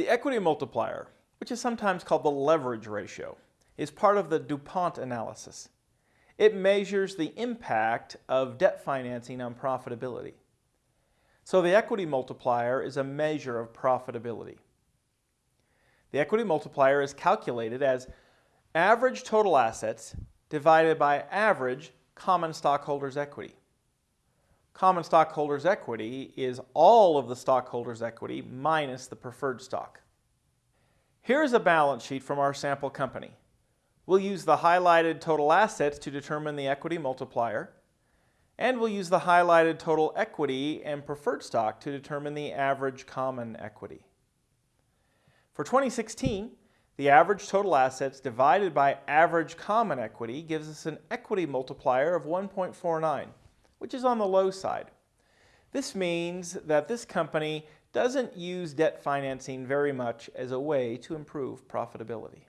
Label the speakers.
Speaker 1: The equity multiplier, which is sometimes called the leverage ratio, is part of the DuPont analysis. It measures the impact of debt financing on profitability. So the equity multiplier is a measure of profitability. The equity multiplier is calculated as average total assets divided by average common stockholders' equity. Common stockholders' equity is all of the stockholders' equity minus the preferred stock. Here's a balance sheet from our sample company. We'll use the highlighted total assets to determine the equity multiplier, and we'll use the highlighted total equity and preferred stock to determine the average common equity. For 2016, the average total assets divided by average common equity gives us an equity multiplier of 1.49, which is on the low side. This means that this company doesn't use debt financing very much as a way to improve profitability.